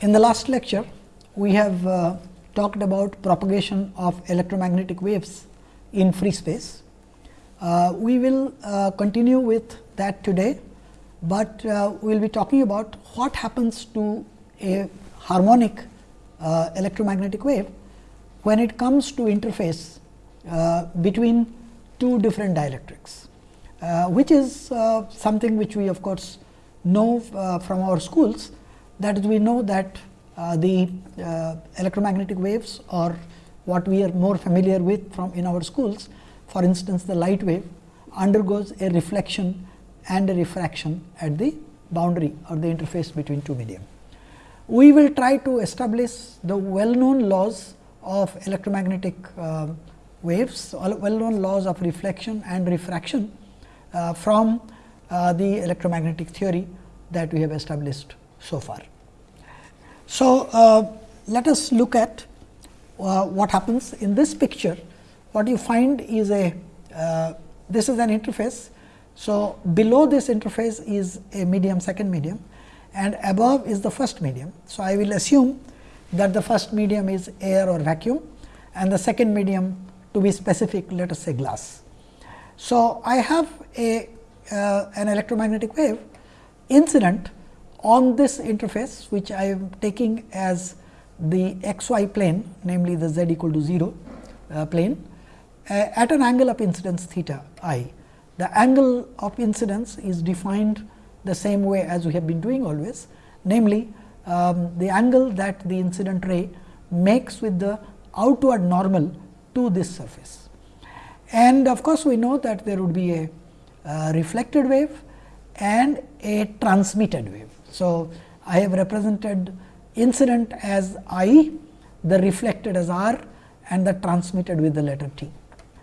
In the last lecture, we have uh, talked about propagation of electromagnetic waves in free space. Uh, we will uh, continue with that today, but uh, we will be talking about what happens to a harmonic uh, electromagnetic wave when it comes to interface uh, between two different dielectrics, which is something which we of course know from our schools that is we know that uh, the uh, electromagnetic waves or what we are more familiar with from in our schools. For instance, the light wave undergoes a reflection and a refraction at the boundary or the interface between two medium. We will try to establish the well known laws of electromagnetic uh, waves, well known laws of reflection and refraction uh, from uh, the electromagnetic theory that we have established so far. So, uh, let us look at uh, what happens in this picture. What you find is a uh, this is an interface. So, below this interface is a medium second medium and above is the first medium. So, I will assume that the first medium is air or vacuum and the second medium to be specific let us say glass. So, I have a uh, an electromagnetic wave incident on this interface which I am taking as the x y plane namely the z equal to 0 uh, plane uh, at an angle of incidence theta i. The angle of incidence is defined the same way as we have been doing always namely um, the angle that the incident ray makes with the outward normal to this surface. And of course, we know that there would be a uh, reflected wave and a transmitted wave. So, I have represented incident as I, the reflected as R and the transmitted with the letter T.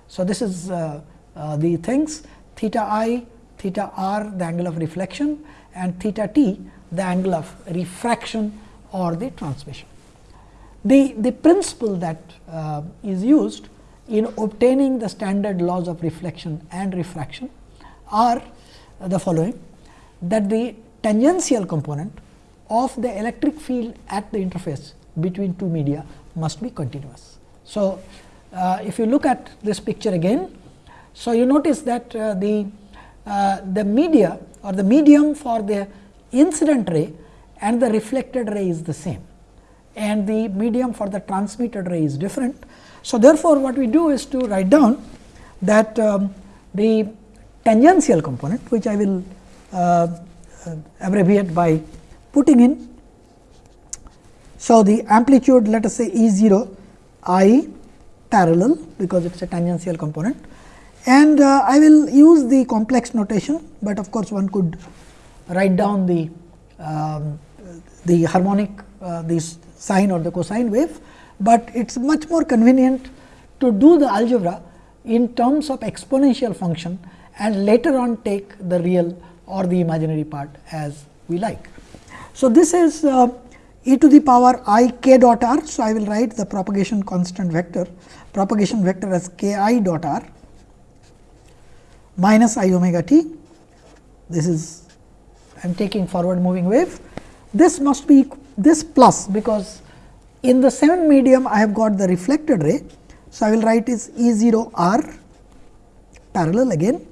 So, this is uh, uh, the things theta i, theta r the angle of reflection and theta t the angle of refraction or the transmission. The, the principle that uh, is used in obtaining the standard laws of reflection and refraction are the following that the tangential component of the electric field at the interface between two media must be continuous. So, uh, if you look at this picture again, so you notice that uh, the uh, the media or the medium for the incident ray and the reflected ray is the same and the medium for the transmitted ray is different. So, therefore, what we do is to write down that um, the tangential component which I will uh, abbreviate by putting in. So, the amplitude let us say E 0 i parallel because it is a tangential component and uh, I will use the complex notation, but of course, one could write down the um, the harmonic uh, this sine or the cosine wave, but it is much more convenient to do the algebra in terms of exponential function and later on take the real or the imaginary part as we like. So, this is uh, e to the power i k dot r. So, I will write the propagation constant vector propagation vector as k i dot r minus i omega t. This is I am taking forward moving wave. This must be this plus because in the same medium I have got the reflected ray. So, I will write is E 0 r parallel again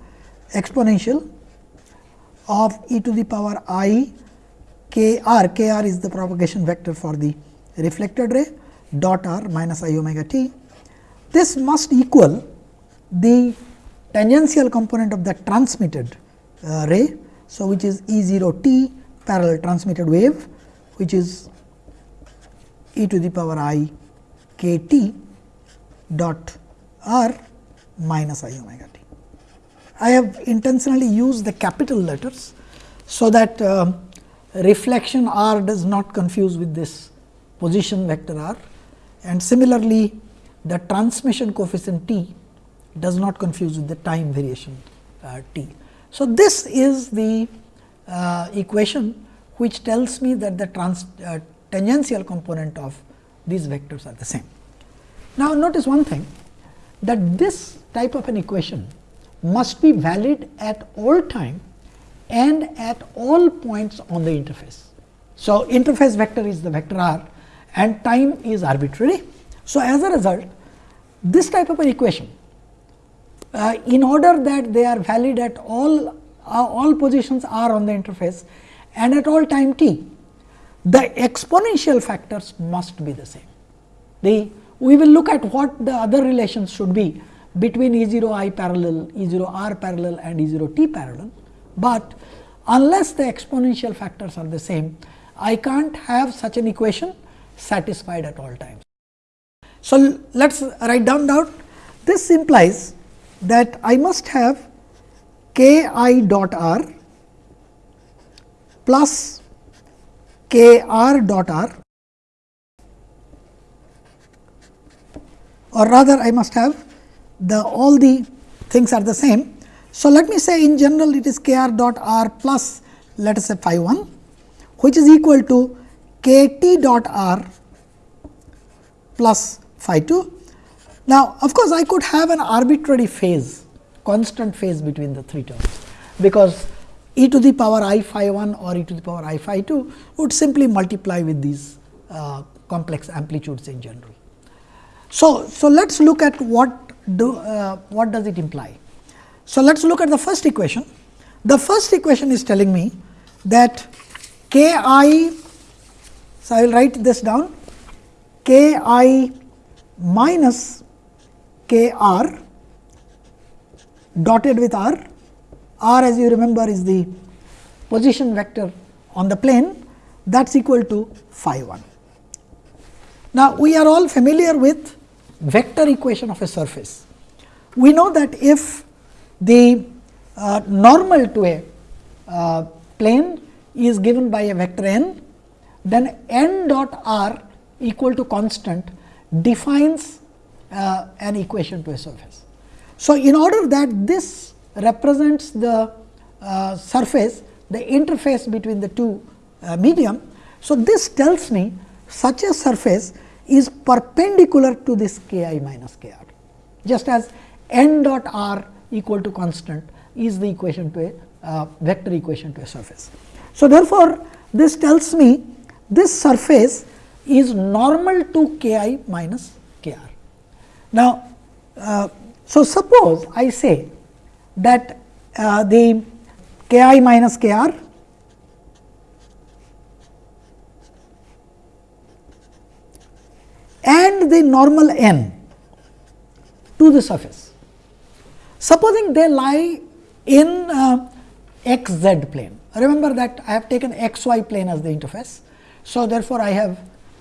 exponential of e to the power i k r, k r is the propagation vector for the reflected ray dot r minus i omega t. This must equal the tangential component of the transmitted uh, ray. So, which is E 0 t parallel transmitted wave which is e to the power i k t dot r minus i omega t. I have intentionally used the capital letters. So, that uh, reflection r does not confuse with this position vector r and similarly the transmission coefficient t does not confuse with the time variation uh, t. So, this is the uh, equation which tells me that the trans, uh, tangential component of these vectors are the same. Now, notice one thing that this type of an equation must be valid at all time and at all points on the interface. So, interface vector is the vector r and time is arbitrary. So, as a result this type of an equation uh, in order that they are valid at all uh, all positions r on the interface and at all time t, the exponential factors must be the same. The we will look at what the other relations should be between E 0 i parallel, E 0 r parallel and E 0 t parallel, but unless the exponential factors are the same, I can't have such an equation satisfied at all times. So, let us write down that this implies that I must have k i dot r plus k r dot r or rather I must have the all the things are the same. So, let me say in general it is k r dot r plus let us say phi 1 which is equal to k t dot r plus phi 2. Now, of course, I could have an arbitrary phase constant phase between the three terms, because e to the power i phi 1 or e to the power i phi 2 would simply multiply with these uh, complex amplitudes in general. So, so let us look at what do uh, what does it imply. So, let us look at the first equation. The first equation is telling me that k i, so I will write this down k i minus k r dotted with r, r as you remember is the position vector on the plane that is equal to phi 1. Now, we are all familiar with vector equation of a surface. We know that if the uh, normal to a uh, plane is given by a vector n, then n dot r equal to constant defines uh, an equation to a surface. So, in order that this represents the uh, surface, the interface between the two uh, medium. So, this tells me such a surface is perpendicular to this k i minus k r, just as n dot r equal to constant is the equation to a uh, vector equation to a surface. So, therefore, this tells me this surface is normal to k i minus k r. Now, uh, so suppose I say that uh, the k i minus k r the normal n to the surface. Supposing they lie in uh, x z plane, remember that I have taken x y plane as the interface. So, therefore, I have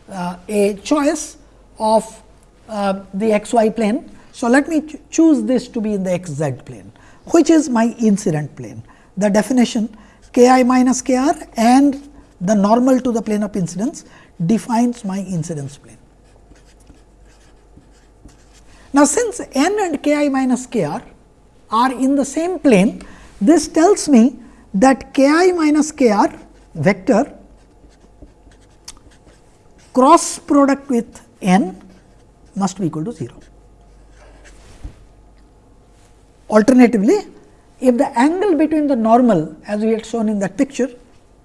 uh, a choice of uh, the x y plane. So, let me ch choose this to be in the x z plane, which is my incident plane. The definition k i minus k r and the normal to the plane of incidence defines my incidence plane. Now, since n and k i minus k r are in the same plane, this tells me that k i minus k r vector cross product with n must be equal to 0. Alternatively, if the angle between the normal as we had shown in that picture,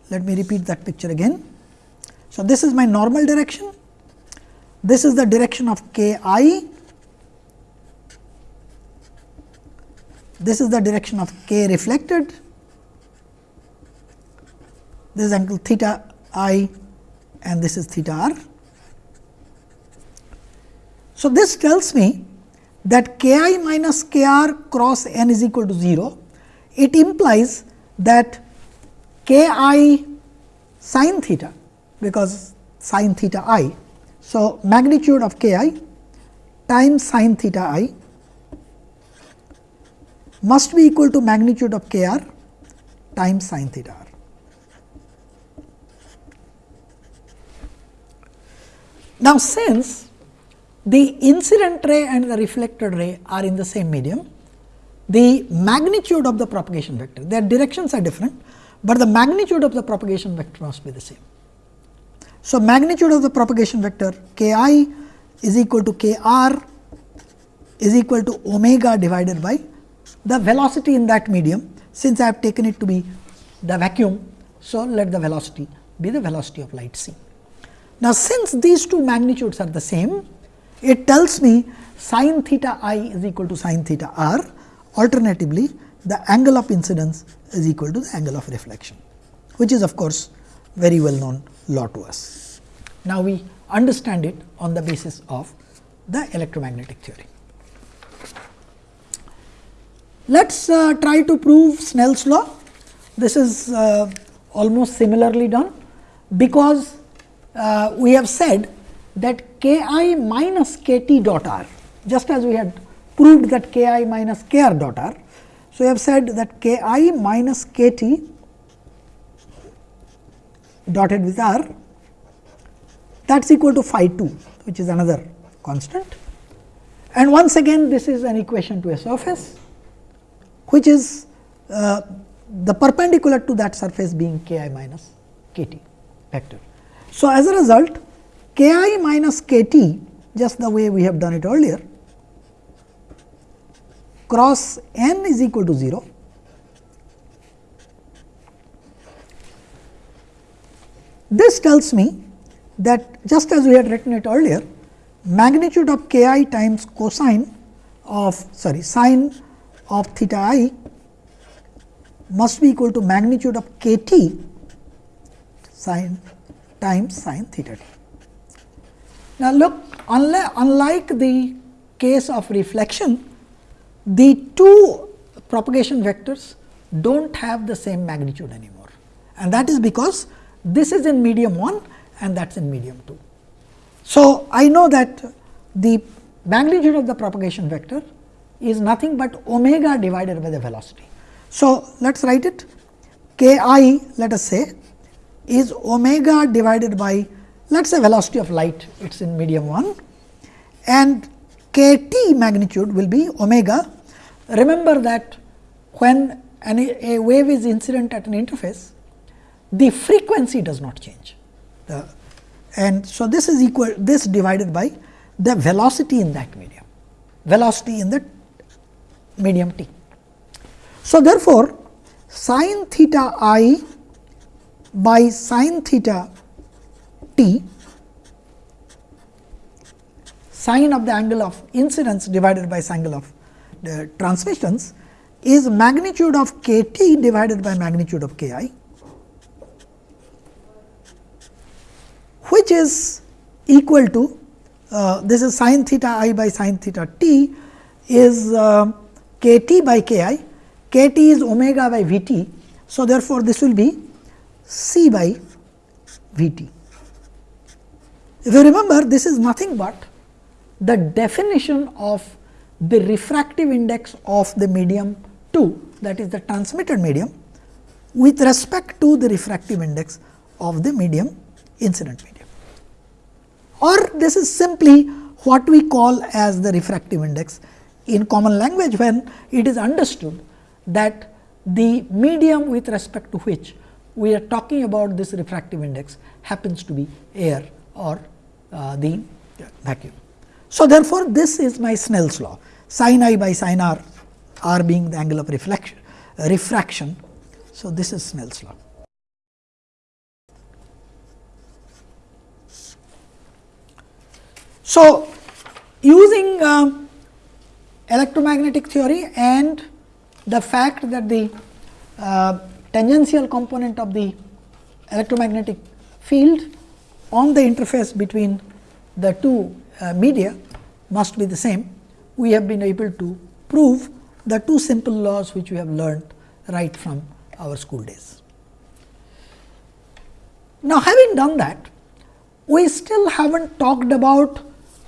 let me repeat that picture again. So, this is my normal direction, this is the direction of k i this is the direction of k reflected, this is angle theta i and this is theta r. So, this tells me that k i minus k r cross n is equal to 0. It implies that k i sin theta because sin theta i. So, magnitude of k i times sin theta i must be equal to magnitude of k r times sin theta r. Now, since the incident ray and the reflected ray are in the same medium, the magnitude of the propagation vector, their directions are different, but the magnitude of the propagation vector must be the same. So, magnitude of the propagation vector k i is equal to k r is equal to omega divided by the velocity in that medium since I have taken it to be the vacuum. So, let the velocity be the velocity of light c. Now, since these two magnitudes are the same, it tells me sin theta i is equal to sin theta r. Alternatively, the angle of incidence is equal to the angle of reflection, which is of course, very well known law to us. Now, we understand it on the basis of the electromagnetic theory. Let us uh, try to prove Snell's law. This is uh, almost similarly done, because uh, we have said that k i minus k t dot r, just as we had proved that k i minus k r dot r. So, we have said that k i minus k t dotted with r that is equal to phi 2 which is another constant. And once again this is an equation to a surface which is uh, the perpendicular to that surface being k i minus k t vector. So, as a result k i minus k t just the way we have done it earlier cross n is equal to 0 This tells me that just as we had written it earlier, magnitude of k i times cosine of sorry sine of theta i must be equal to magnitude of k t sine times sine theta t. Now, look unlike the case of reflection, the two propagation vectors do not have the same magnitude anymore and that is because this is in medium 1 and that is in medium 2. So, I know that the magnitude of the propagation vector is nothing but omega divided by the velocity. So, let us write it k i let us say is omega divided by let us say velocity of light it is in medium 1 and k t magnitude will be omega. Remember that when an, a wave is incident at an interface the frequency does not change. The, and so, this is equal this divided by the velocity in that medium, velocity in the medium t. So, therefore, sin theta i by sin theta t sine of the angle of incidence divided by angle of the transmissions is magnitude of k t divided by magnitude of k i which is equal to uh, this is sin theta i by sin theta t is uh, k t by k i, k t is omega by v t. So, therefore, this will be c by v t. If you remember this is nothing but the definition of the refractive index of the medium 2 that is the transmitted medium with respect to the refractive index of the medium incident medium or this is simply what we call as the refractive index in common language when it is understood that the medium with respect to which we are talking about this refractive index happens to be air or uh, the vacuum. So, therefore, this is my Snell's law sin i by sin r, r being the angle of reflection, uh, refraction. So, this is Snell's law. So, using uh, electromagnetic theory and the fact that the uh, tangential component of the electromagnetic field on the interface between the two uh, media must be the same, we have been able to prove the two simple laws which we have learned right from our school days. Now, having done that, we still have not talked about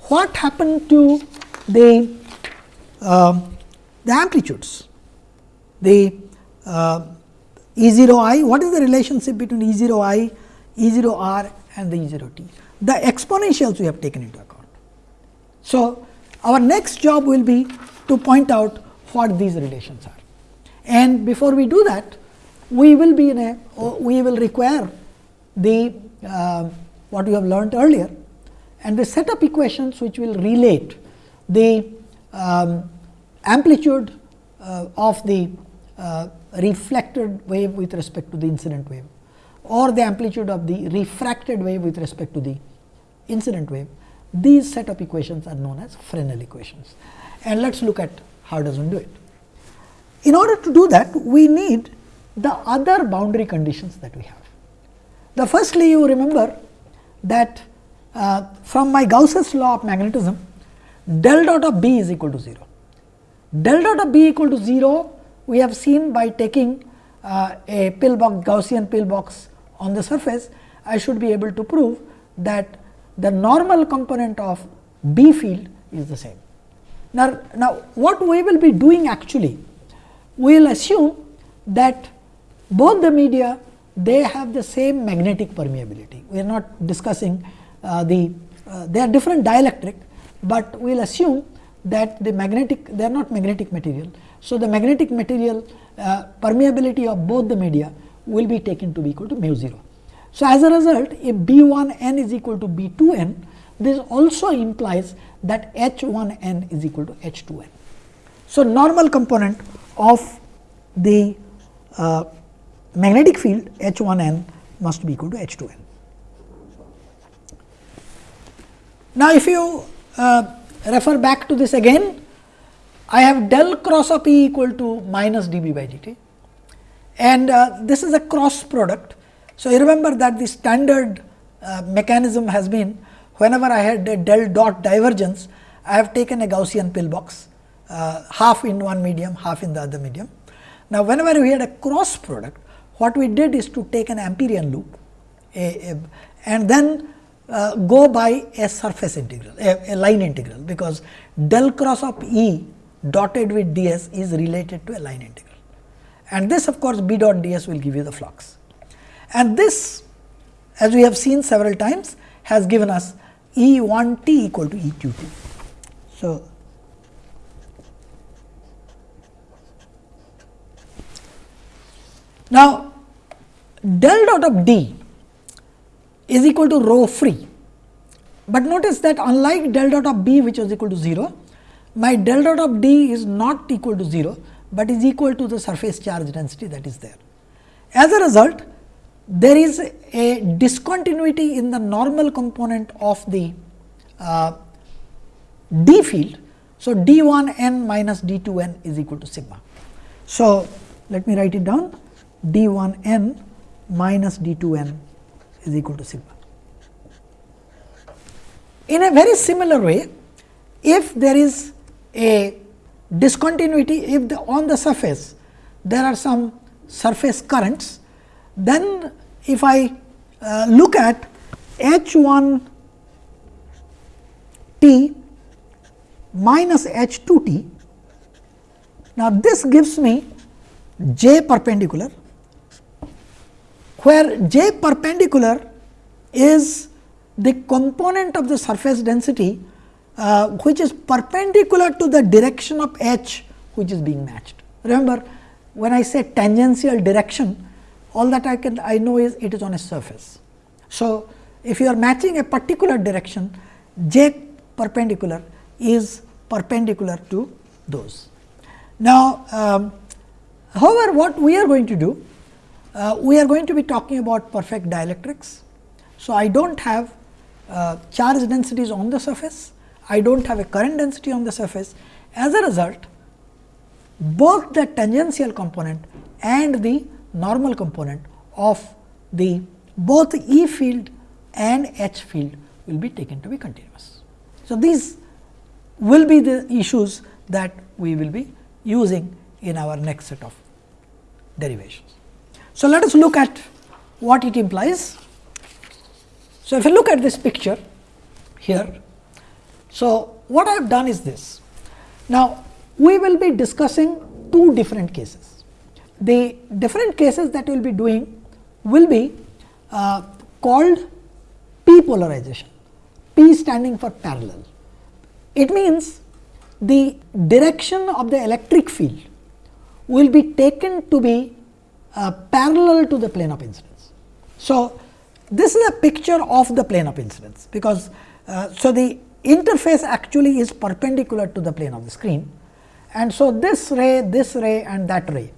what happened to the, uh, the amplitudes, the uh, E 0 i, what is the relationship between E 0 i, E 0 r and the E 0 t? The exponentials we have taken into account. So, our next job will be to point out what these relations are. And before we do that, we will be in a, we will require the uh, what we have learned earlier and the set up equations which will relate the um, amplitude uh, of the uh, reflected wave with respect to the incident wave or the amplitude of the refracted wave with respect to the incident wave. These set of equations are known as Fresnel equations. And let us look at how does one do it. In order to do that, we need the other boundary conditions that we have. The firstly, you remember that uh, from my Gauss's law of magnetism, del dot of B is equal to 0. Del dot of B equal to 0, we have seen by taking uh, a pillbox Gaussian pillbox on the surface, I should be able to prove that the normal component of B field is the same. Now, now what we will be doing actually, we will assume that both the media they have the same magnetic permeability. We are not discussing uh, the uh, they are different dielectric, but we will assume that the magnetic they are not magnetic material. So, the magnetic material uh, permeability of both the media will be taken to be equal to mu 0. So, as a result if B 1 n is equal to B 2 n this also implies that H 1 n is equal to H 2 n. So, normal component of the uh, magnetic field H 1 n must be equal to H 2 n. Now, if you uh, refer back to this again, I have del cross of E equal to minus d b by d t and uh, this is a cross product. So, you remember that the standard uh, mechanism has been whenever I had a del dot divergence, I have taken a Gaussian pillbox uh, half in one medium, half in the other medium. Now, whenever we had a cross product, what we did is to take an Amperian loop a, a, and then uh, go by a surface integral, a, a, line integral, because del cross of E dotted with d s is related to a line integral. And this of course, B dot d s will give you the flux. And this as we have seen several times has given us E 1 t equal to E 2 t. So, now del dot of d is equal to rho free, but notice that unlike del dot of b which was equal to 0, my del dot of d is not equal to 0, but is equal to the surface charge density that is there. As a result, there is a discontinuity in the normal component of the uh, d field. So, d 1 n minus d 2 n is equal to sigma. So, let me write it down d 1 n minus d 2 n is equal to sigma. In a very similar way, if there is a discontinuity, if the, on the surface there are some surface currents, then if I uh, look at H 1 t minus H 2 t, now this gives me j perpendicular, where j perpendicular is the component of the surface density uh, which is perpendicular to the direction of h which is being matched. Remember when I say tangential direction all that I can I know is it is on a surface. So, if you are matching a particular direction j perpendicular is perpendicular to those. Now, um, however, what we are going to do uh, we are going to be talking about perfect dielectrics. So, I do not have uh, charge densities on the surface, I do not have a current density on the surface. As a result, both the tangential component and the normal component of the both E field and H field will be taken to be continuous. So, these will be the issues that we will be using in our next set of derivations. So, let us look at what it implies. So, if you look at this picture here, so what I have done is this. Now, we will be discussing two different cases the different cases that we will be doing will be uh, called p polarization, p standing for parallel. It means the direction of the electric field will be taken to be uh, parallel to the plane of incidence. So, this is a picture of the plane of incidence, because uh, so the interface actually is perpendicular to the plane of the screen and so this ray, this ray and that ray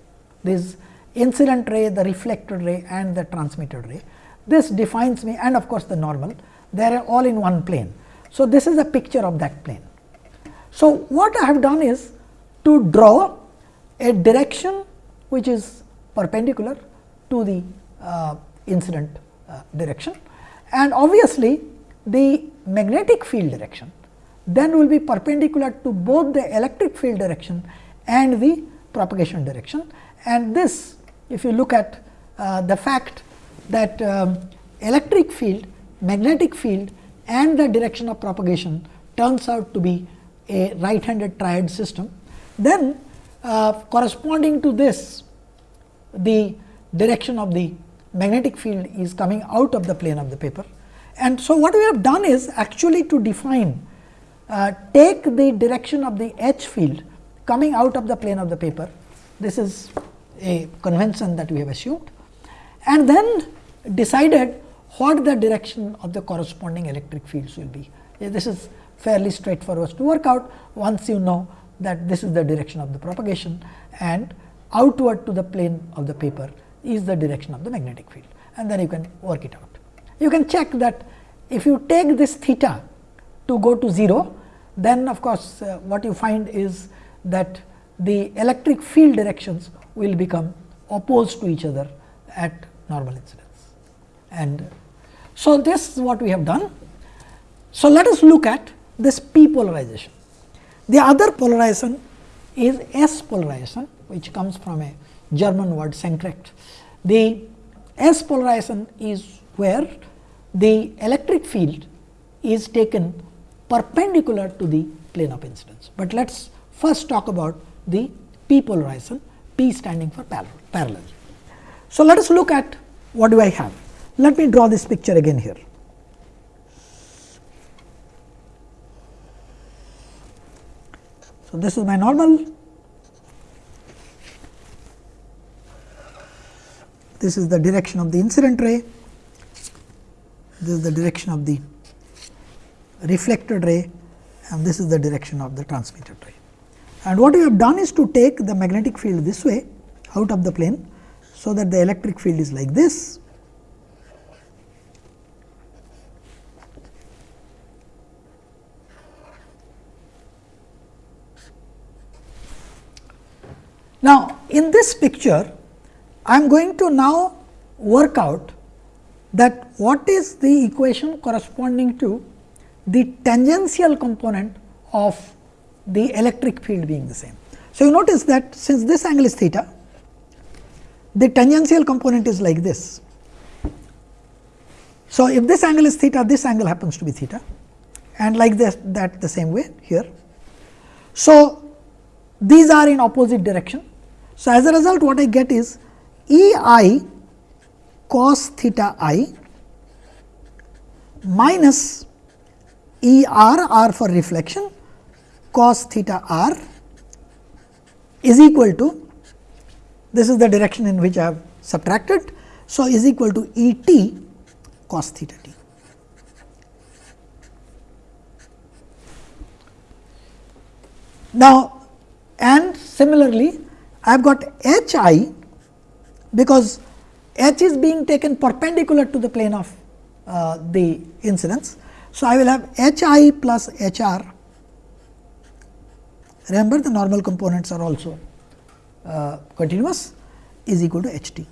this incident ray, the reflected ray and the transmitted ray. This defines me and of course, the normal they are all in one plane. So, this is a picture of that plane. So, what I have done is to draw a direction which is perpendicular to the uh, incident direction and obviously, the magnetic field direction then will be perpendicular to both the electric field direction and the propagation direction. And this if you look at uh, the fact that um, electric field, magnetic field and the direction of propagation turns out to be a right handed triad system, then uh, corresponding to this the direction of the magnetic field is coming out of the plane of the paper. And so, what we have done is actually to define uh, take the direction of the H field coming out of the plane of the paper. This is a convention that we have assumed and then decided what the direction of the corresponding electric fields will be. This is fairly straightforward to work out once you know that this is the direction of the propagation and outward to the plane of the paper is the direction of the magnetic field and then you can work it out. You can check that if you take this theta to go to 0, then of course, uh, what you find is that the electric field directions will become opposed to each other at normal incidence. And so, this is what we have done. So, let us look at this p polarization. The other polarization is s polarization which comes from a German word Senkrecht. The s polarization is where the electric field is taken perpendicular to the plane of incidence. But let us first talk about the p polarization P standing for parallel. So, let us look at what do I have. Let me draw this picture again here. So, this is my normal, this is the direction of the incident ray, this is the direction of the reflected ray and this is the direction of the transmitted ray. And what we have done is to take the magnetic field this way out of the plane. So, that the electric field is like this. Now, in this picture, I am going to now work out that what is the equation corresponding to the tangential component of the electric field being the same. So, you notice that since this angle is theta, the tangential component is like this. So, if this angle is theta, this angle happens to be theta and like this that the same way here. So, these are in opposite direction. So, as a result what I get is E i cos theta i minus E r r for reflection cos theta r is equal to this is the direction in which I have subtracted. So, is equal to E t cos theta t. Now, and similarly I have got h i because h is being taken perpendicular to the plane of uh, the incidence. So, I will have h i plus h r Remember the normal components are also uh, continuous is equal to h t.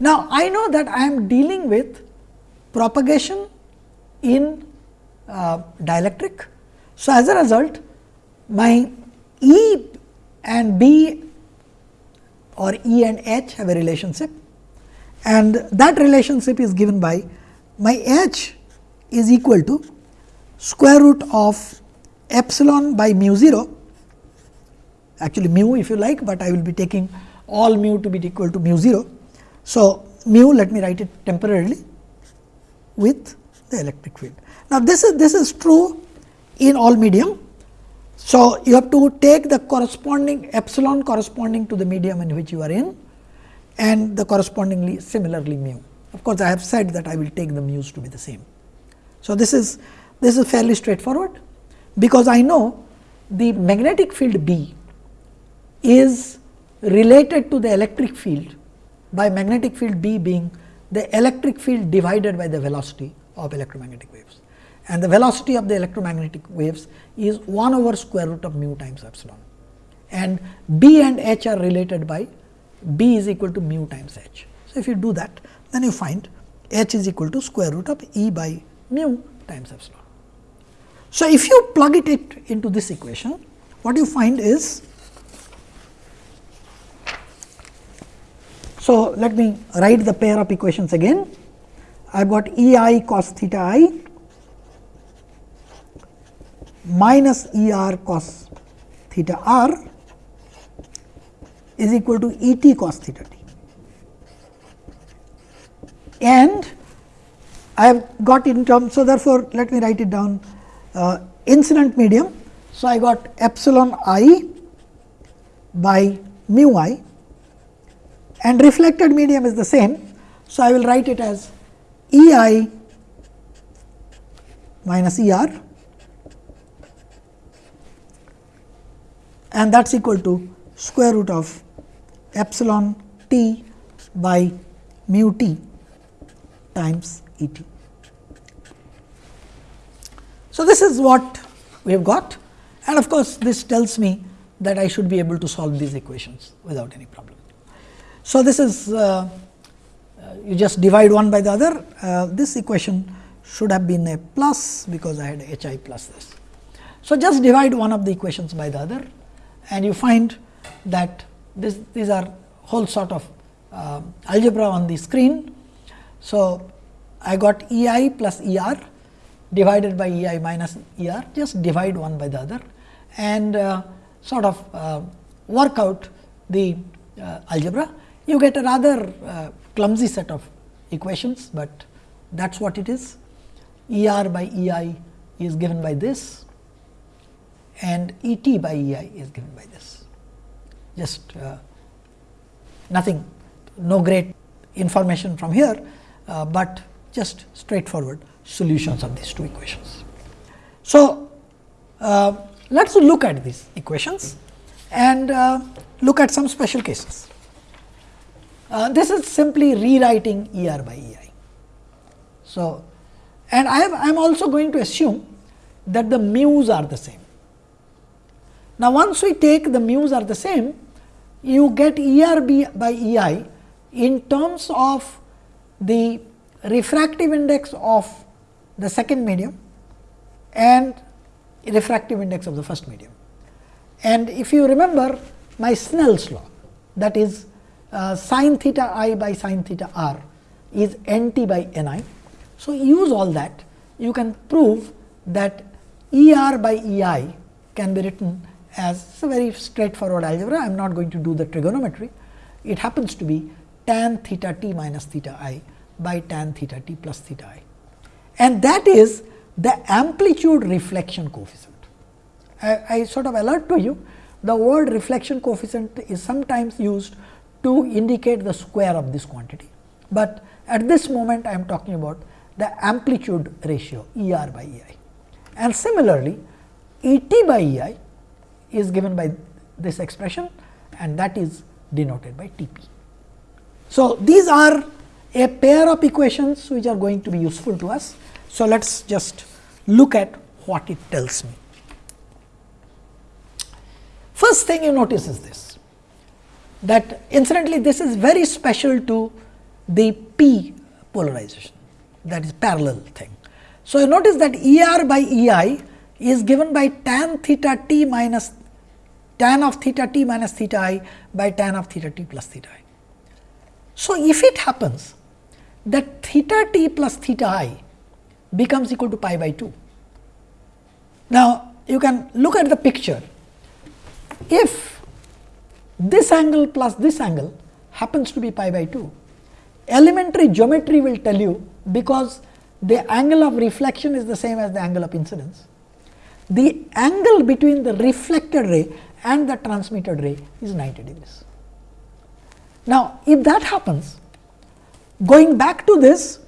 Now, I know that I am dealing with propagation in uh, dielectric. So, as a result my E and B or E and H have a relationship and that relationship is given by my H is equal to square root of epsilon by mu 0 actually mu if you like, but I will be taking all mu to be equal to mu 0. So, mu let me write it temporarily with the electric field. Now, this is this is true in all medium. So, you have to take the corresponding epsilon corresponding to the medium in which you are in and the correspondingly similarly mu. Of course, I have said that I will take the mu's to be the same. So, this is this is fairly straightforward, because I know the magnetic field B is related to the electric field by magnetic field B being the electric field divided by the velocity of electromagnetic waves. And the velocity of the electromagnetic waves is 1 over square root of mu times epsilon. And B and H are related by B is equal to mu times H. So, if you do that, then you find H is equal to square root of E by mu times epsilon. So, if you plug it, it into this equation, what you find is So, let me write the pair of equations again. I have got E i cos theta i minus E r cos theta r is equal to E t cos theta t. And I have got in terms. So, therefore, let me write it down uh, incident medium. So, I got epsilon i by mu i and reflected medium is the same. So, I will write it as E i minus E r and that is equal to square root of epsilon t by mu t times E t. So, this is what we have got and of course, this tells me that I should be able to solve these equations without any problem. So, this is uh, uh, you just divide one by the other uh, this equation should have been a plus because I had h i plus this. So, just divide one of the equations by the other and you find that this, these are whole sort of uh, algebra on the screen. So, I got E i plus E r divided by E i minus E r just divide one by the other and uh, sort of uh, work out the algebra you get a rather uh, clumsy set of equations, but that is what it is. E r by E i is given by this and E t by E i is given by this. Just uh, nothing, no great information from here, uh, but just straightforward solutions of these two equations. So, uh, let us look at these equations and uh, look at some special cases. Uh, this is simply rewriting E r by E i. So, and I am also going to assume that the mu's are the same. Now, once we take the mu's are the same, you get E r b by E i in terms of the refractive index of the second medium and refractive index of the first medium. And if you remember my Snell's law that is uh, sin theta i by sin theta r is n t by n i. So, use all that you can prove that E r by E i can be written as it's a very straightforward algebra. I am not going to do the trigonometry. It happens to be tan theta t minus theta i by tan theta t plus theta i. And that is the amplitude reflection coefficient. I, I sort of alert to you the word reflection coefficient is sometimes used to indicate the square of this quantity. But at this moment I am talking about the amplitude ratio E r by E i. And similarly, E t by E i is given by this expression and that is denoted by T p. So, these are a pair of equations which are going to be useful to us. So, let us just look at what it tells me. First thing you notice is this that incidentally this is very special to the p polarization that is parallel thing. So, you notice that E r by E i is given by tan theta t minus tan of theta t minus theta i by tan of theta t plus theta i. So, if it happens that theta t plus theta i becomes equal to pi by 2. Now, you can look at the picture. If this angle plus this angle happens to be pi by 2. Elementary geometry will tell you because the angle of reflection is the same as the angle of incidence. The angle between the reflected ray and the transmitted ray is 90 degrees. Now, if that happens, going back to this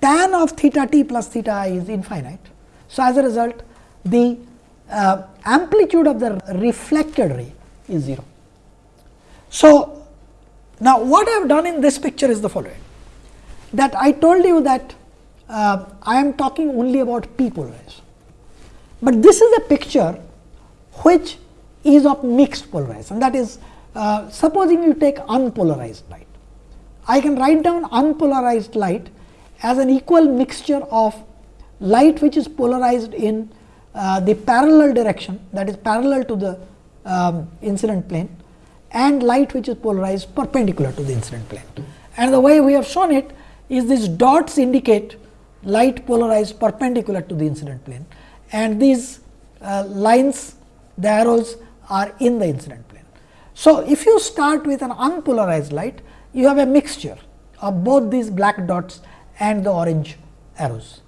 tan of theta t plus theta i is infinite. So, as a result the uh, amplitude of the reflected ray is 0. So, now what I have done in this picture is the following that I told you that uh, I am talking only about p polarization, but this is a picture which is of mixed polarization that is uh, supposing you take unpolarized light. I can write down unpolarized light as an equal mixture of light which is polarized in uh, the parallel direction that is parallel to the um, incident plane and light which is polarized perpendicular to the incident plane. And the way we have shown it is these dots indicate light polarized perpendicular to the incident plane and these uh, lines the arrows are in the incident plane. So, if you start with an unpolarized light you have a mixture of both these black dots and the orange arrows.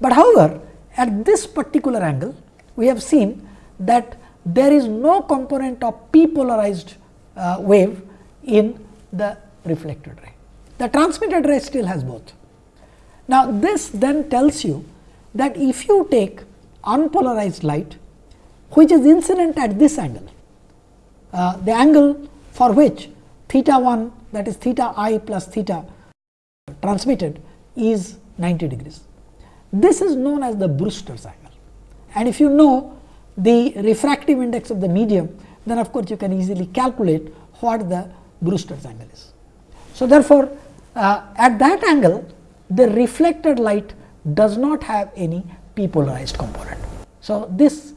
But however, at this particular angle we have seen that there is no component of p polarized uh, wave in the reflected ray. The transmitted ray still has both. Now, this then tells you that if you take unpolarized light which is incident at this angle, uh, the angle for which theta 1 that is theta i plus theta transmitted is 90 degrees. This is known as the Brewster's angle and if you know the refractive index of the medium then of course, you can easily calculate what the Brewster's angle is. So, therefore, uh, at that angle the reflected light does not have any p polarized component. So, this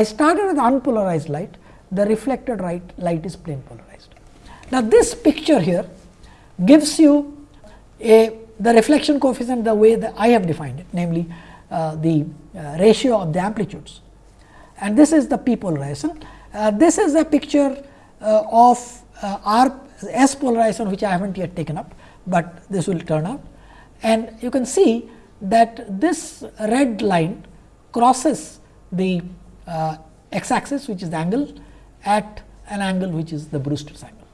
I started with unpolarized light the reflected light, light is plane polarized. Now, this picture here gives you a the reflection coefficient the way that I have defined it namely uh, the uh, ratio of the amplitudes and this is the p polarization. Uh, this is a picture uh, of uh, R S polarization which I have not yet taken up, but this will turn out and you can see that this red line crosses the uh, x axis which is the angle at an angle which is the Brewster's angle.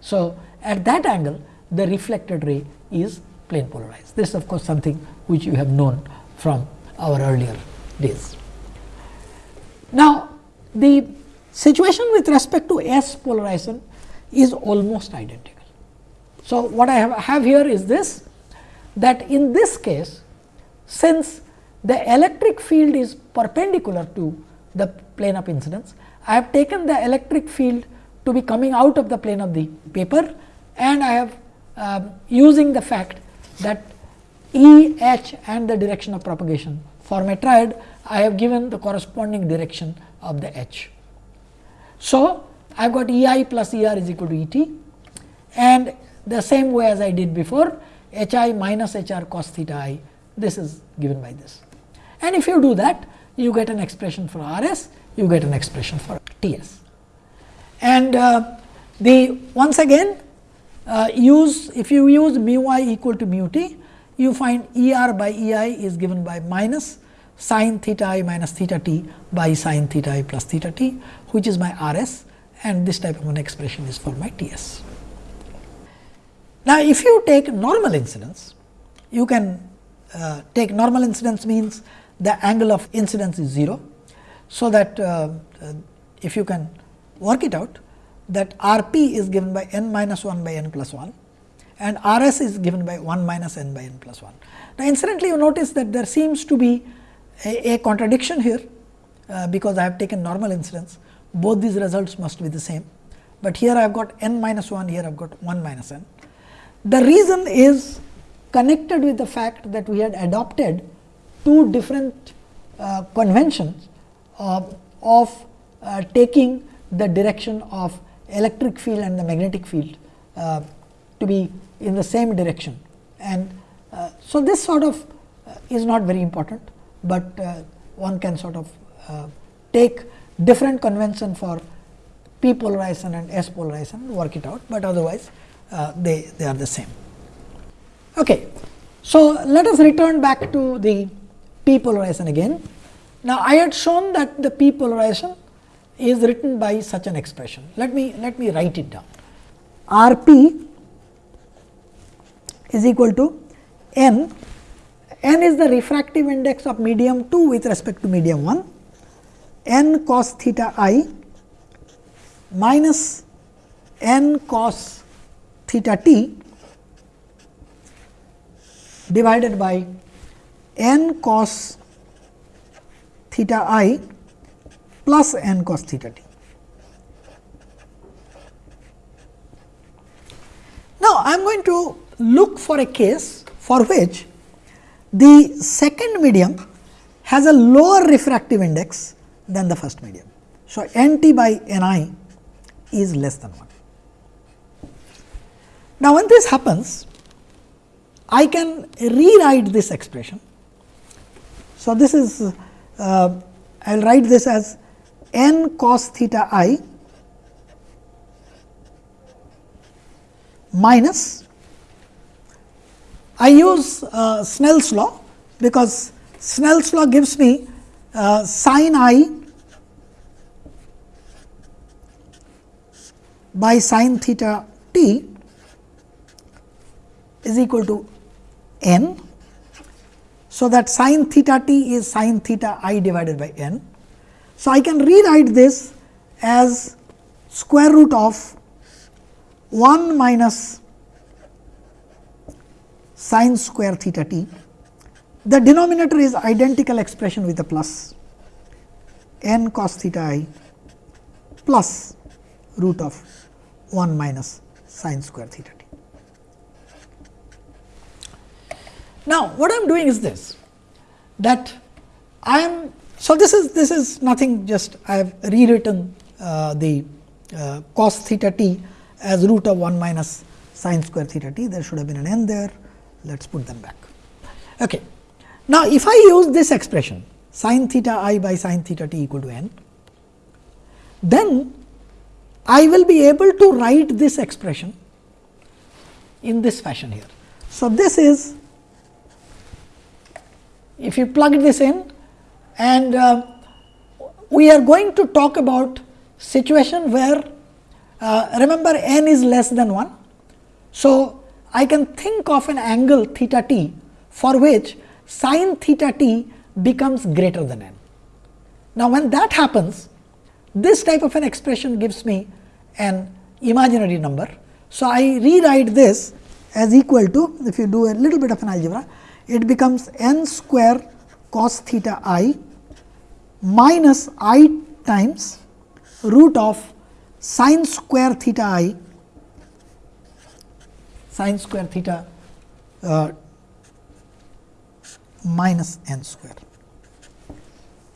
So, at that angle the reflected ray is plane polarized. This is of course, something which you have known from our earlier days. Now, the situation with respect to S polarization is almost identical. So, what I have, have here is this that in this case since the electric field is perpendicular to the plane of incidence, I have taken the electric field to be coming out of the plane of the paper and I have um, using the fact that E, H and the direction of propagation form a triad, I have given the corresponding direction of the H. So, I have got E i plus E r is equal to E t and the same way as I did before h i minus h r cos theta i this is given by this. And if you do that you get an expression for R s you get an expression for T s. And uh, the once again uh, use if you use mu i equal to mu t you find E r by E i is given by minus sin theta i minus theta t by sin theta i plus theta t which is my R s and this type of an expression is for my T s. Now, if you take normal incidence you can uh, take normal incidence means the angle of incidence is 0. So, that uh, uh, if you can work it out that R p is given by n minus 1 by n plus 1 and R s is given by 1 minus n by n plus 1. Now, incidentally you notice that there seems to be a, a contradiction here, uh, because I have taken normal incidence both these results must be the same, but here I have got n minus 1 here I have got 1 minus n. The reason is connected with the fact that we had adopted two different uh, conventions uh, of uh, taking the direction of electric field and the magnetic field uh, to be in the same direction. And uh, so, this sort of uh, is not very important, but one can sort of take different convention for p polarization and s polarization and work it out, but otherwise they, they are the same. Okay. So, let us return back to the p polarization again. Now, I had shown that the p polarization is written by such an expression. Let me let me write it down. R p is equal to n, n is the refractive index of medium 2 with respect to medium 1, n cos theta i minus n cos theta t divided by n cos theta i plus n cos theta t. Now, I am going to look for a case for which the second medium has a lower refractive index than the first medium. So, n t by n i is less than 1. Now, when this happens, I can rewrite this expression. So, this is uh, I will write this as n cos theta i minus I use uh, Snell's law because Snell's law gives me uh, sin i by sin theta t is equal to n. So, that sin theta t is sin theta i divided by n. So, I can rewrite this as square root of 1 minus sin square theta t. The denominator is identical expression with the plus n cos theta i plus root of 1 minus sin square theta t. Now, what I am doing is this that I am so this is this is nothing just I have rewritten uh, the uh, cos theta t as root of 1 minus sin square theta t there should have been an n there let us put them back. Okay. Now, if I use this expression sin theta i by sin theta t equal to n, then I will be able to write this expression in this fashion here. So, this is if you plug this in and uh, we are going to talk about situation where uh, remember n is less than 1. So, I can think of an angle theta t for which sin theta t becomes greater than n. Now, when that happens this type of an expression gives me an imaginary number. So, I rewrite this as equal to if you do a little bit of an algebra it becomes n square cos theta i minus i times root of sin square theta i sin square theta uh, minus n square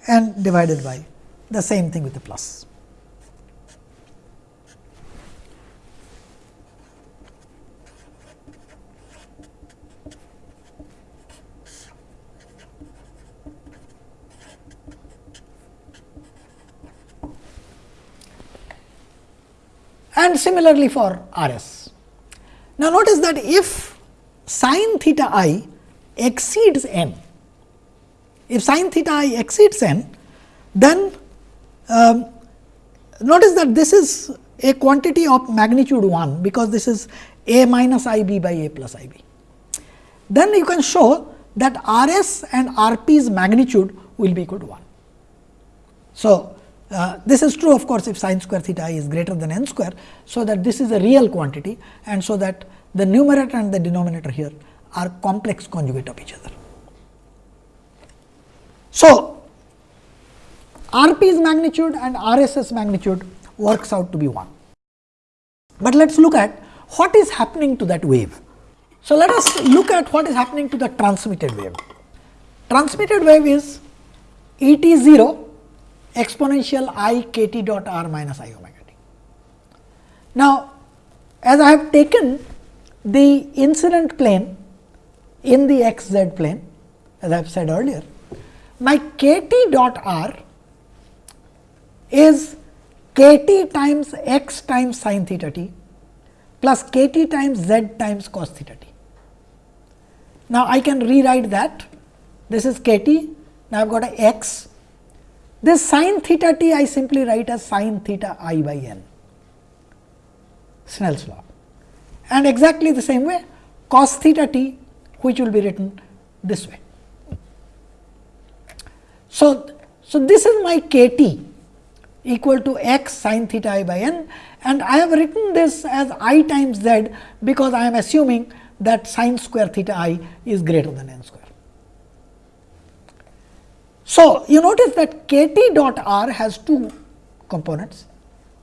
and divided by the same thing with the plus. And similarly for R s. Now, notice that if sin theta i exceeds n, if sin theta i exceeds n, then um, notice that this is a quantity of magnitude 1, because this is a minus i b by a plus i b. Then you can show that R s and R p's magnitude will be equal to 1. So, uh, this is true of course, if sin square theta i is greater than n square. So, that this is a real quantity and so that the numerator and the denominator here are complex conjugate of each other. So, R p's magnitude and R s's magnitude works out to be 1. But let us look at what is happening to that wave. So, let us look at what is happening to the transmitted wave. Transmitted wave is E t 0 exponential i k t dot r minus i omega t. Now, as I have taken the incident plane in the x z plane as I have said earlier, my k t dot r is k t times x times sin theta t plus k t times z times cos theta t. Now, I can rewrite that this is k t now I have got a x this sin theta t I simply write as sin theta i by n, Snell's law. And exactly the same way cos theta t which will be written this way. So, so this is my k t equal to x sin theta i by n and I have written this as i times z because I am assuming that sin square theta i is greater than n square. So, you notice that k t dot r has two components.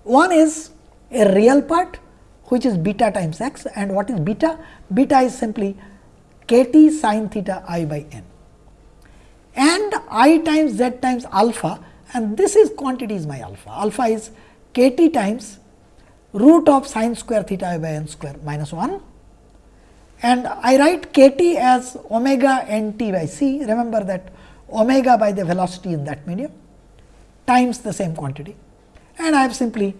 One is a real part which is beta times x and what is beta? Beta is simply k t sin theta i by n and i times z times alpha and this is quantity is my alpha. Alpha is k t times root of sine square theta i by n square minus 1 and I write k t as omega n t by c. Remember that omega by the velocity in that medium times the same quantity and I have simply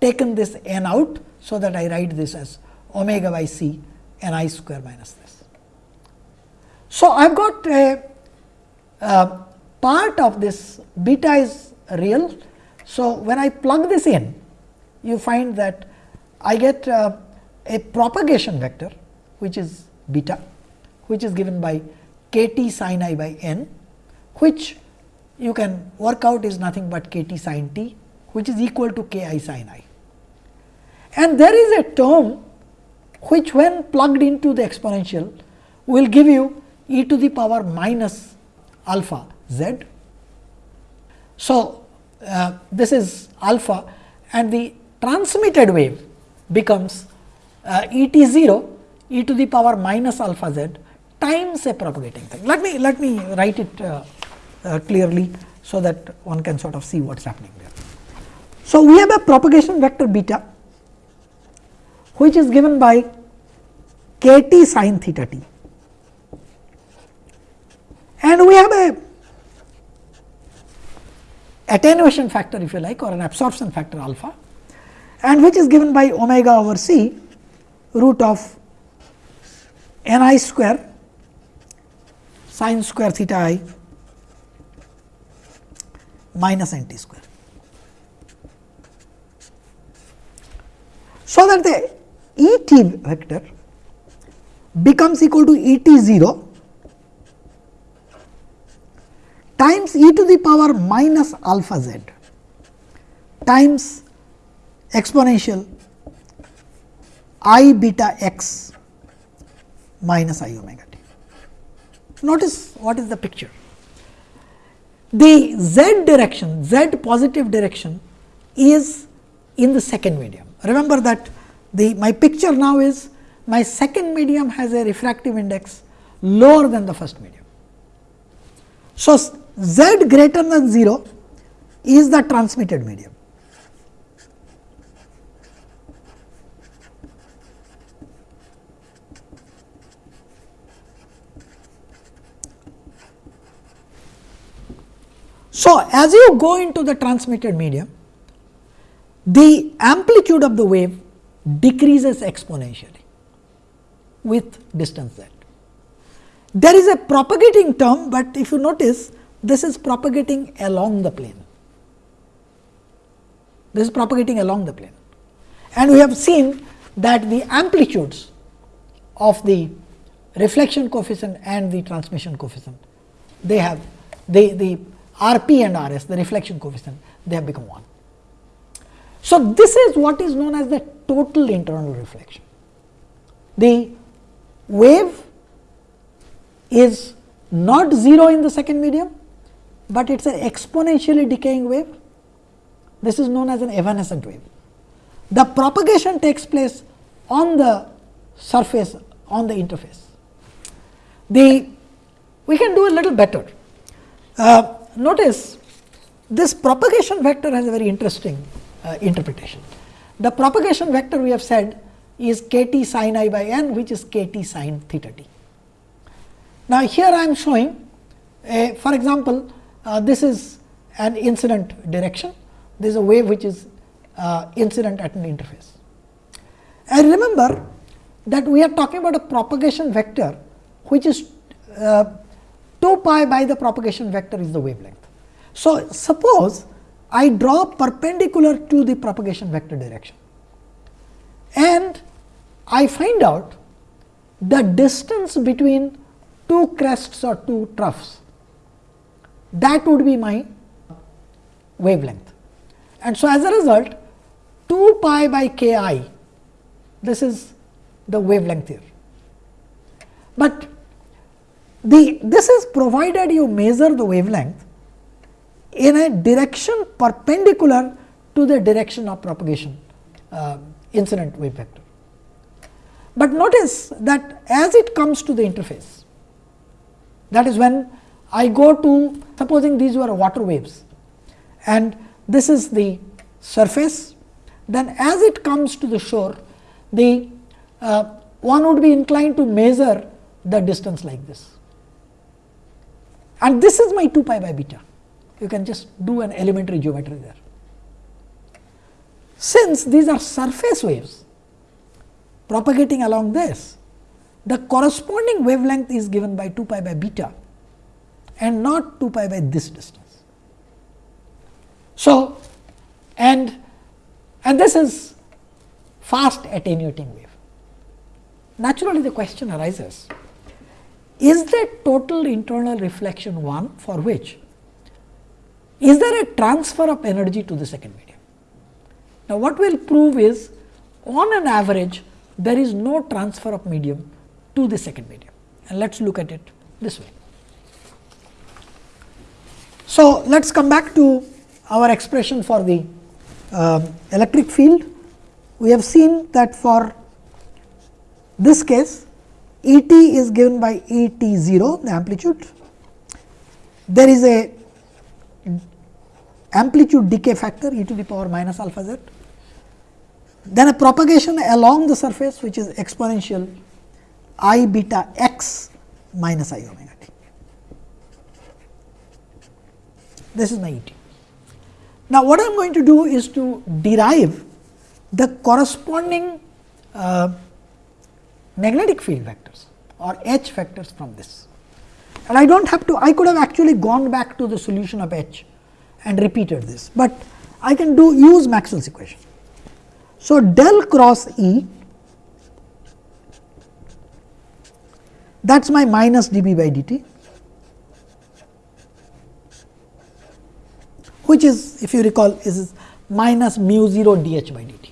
taken this n out. So, that I write this as omega by c n i square minus this. So, I have got a, part of this beta is real. So, when I plug this in you find that I get uh, a propagation vector which is beta which is given by k t sin i by n which you can work out is nothing but k t sin t which is equal to k i sin i. And there is a term which when plugged into the exponential will give you e to the power minus alpha z. So, uh, this is alpha and the transmitted wave becomes uh, e t 0 e to the power minus alpha z times a propagating thing. Let me let me write it uh, Uh, clearly, so that one can sort of see what is happening there. So, we have a propagation vector beta which is given by k t sin theta t and we have a attenuation factor if you like or an absorption factor alpha and which is given by omega over c root of n i square sin square theta i minus n t square. So, that the E t vector becomes equal to E t 0 times e to the power minus alpha z times exponential i beta x minus i omega t. Notice what is the picture. The z direction, z positive direction is in the second medium. Remember that the my picture now is my second medium has a refractive index lower than the first medium. So, z greater than 0 is the transmitted medium. So, as you go into the transmitted medium, the amplitude of the wave decreases exponentially with distance z. There is a propagating term, but if you notice this is propagating along the plane. This is propagating along the plane and we have seen that the amplitudes of the reflection coefficient and the transmission coefficient they have the, the R p and R s the reflection coefficient they have become 1. So, this is what is known as the total internal reflection. The wave is not 0 in the second medium, but it is an exponentially decaying wave. This is known as an evanescent wave. The propagation takes place on the surface on the interface. The we can do a little better. Uh, notice this propagation vector has a very interesting uh, interpretation. The propagation vector we have said is k t sin i by n which is k t sin theta t. Now, here I am showing a, for example, uh, this is an incident direction, there is a wave which is uh, incident at an interface. And remember that we are talking about a propagation vector which is uh, 2 pi by the propagation vector is the wavelength. So, suppose I draw perpendicular to the propagation vector direction and I find out the distance between two crests or two troughs that would be my wavelength. And so, as a result 2 pi by k i this is the wavelength here. But the this is provided you measure the wavelength in a direction perpendicular to the direction of propagation uh, incident wave vector. But notice that as it comes to the interface that is when I go to supposing these were water waves and this is the surface then as it comes to the shore the uh, one would be inclined to measure the distance like this and this is my 2 pi by beta you can just do an elementary geometry there. Since these are surface waves propagating along this, the corresponding wavelength is given by 2 pi by beta and not 2 pi by this distance. So, and and this is fast attenuating wave. Naturally, the question arises is that total internal reflection 1 for which is there a transfer of energy to the second medium? Now, what we will prove is on an average there is no transfer of medium to the second medium and let us look at it this way. So, let us come back to our expression for the uh, electric field. We have seen that for this case E t is given by E t 0 the amplitude. There is a amplitude decay factor e to the power minus alpha z, then a propagation along the surface which is exponential i beta x minus i omega t. This is my E t. Now, what I am going to do is to derive the corresponding uh, magnetic field vectors or H vectors from this. And I do not have to, I could have actually gone back to the solution of H and repeated this, but I can do use Maxwell's equation. So, del cross E that is my minus dB by dt, which is if you recall is minus mu 0 dH by dt.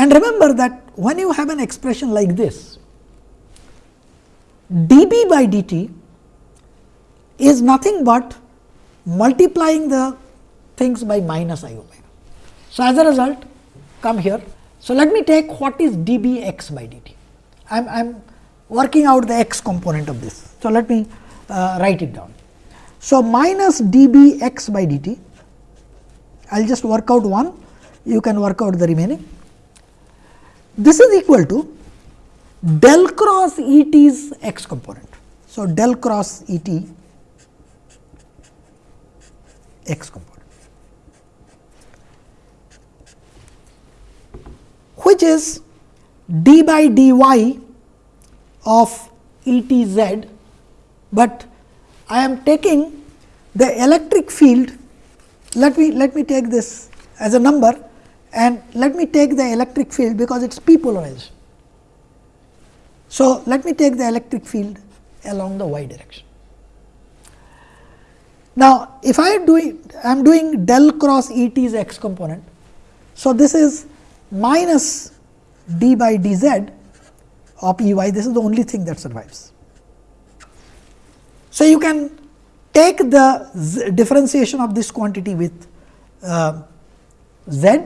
And remember that when you have an expression like this, dB by dt is nothing but multiplying the things by minus i omega. So, as a result come here. So, let me take what is dB x by dt. I am I am working out the x component of this. So, let me uh, write it down. So, minus dB x by dt, I will just work out one, you can work out the remaining. This is equal to del cross E t's x component. So, del cross E t x component, which is d by dy of E t z, but I am taking the electric field. Let me let me take this as a number and let me take the electric field because it is p polarized. So, let me take the electric field along the y direction. Now, if I am doing I am doing del cross E t's x component. So, this is minus d by d z of E y this is the only thing that survives. So, you can take the differentiation of this quantity with uh, z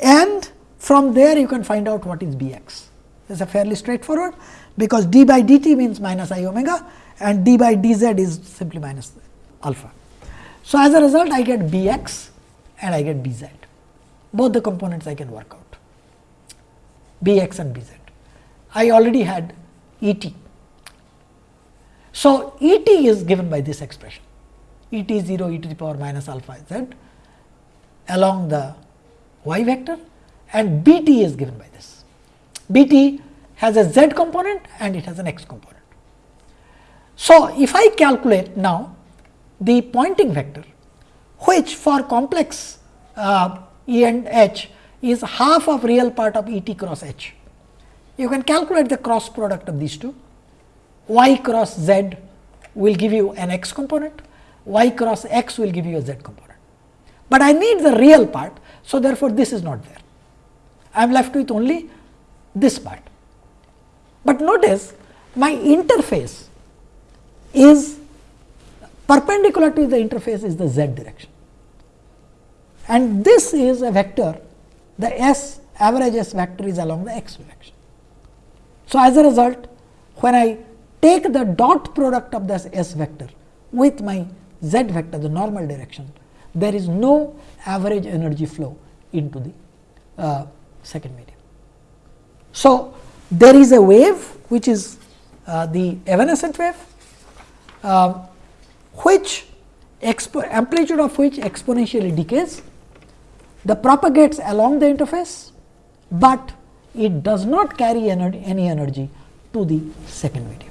and from there you can find out what is B x. This is a fairly straightforward because d by dt means minus i omega and d by dz is simply minus alpha. So, as a result I get B x and I get B z, both the components I can work out B x and B z. I already had E t. So, E t is given by this expression E t 0 e to the power minus alpha z along the y vector and B t is given by this. B t has a z component and it has an x component. So, if I calculate now the Poynting vector which for complex uh, E and H is half of real part of E t cross H. You can calculate the cross product of these two y cross z will give you an x component, y cross x will give you a z component. but I need the real part. So, therefore, this is not there. I am left with only this part. But notice my interface is perpendicular to the interface is the z direction and this is a vector the s average s vector is along the x direction. So, as a result when I take the dot product of this s vector with my z vector the normal direction there is no average energy flow into the uh, second medium. So, there is a wave which is uh, the evanescent wave uh, which amplitude of which exponentially decays the propagates along the interface, but it does not carry energy, any energy to the second medium.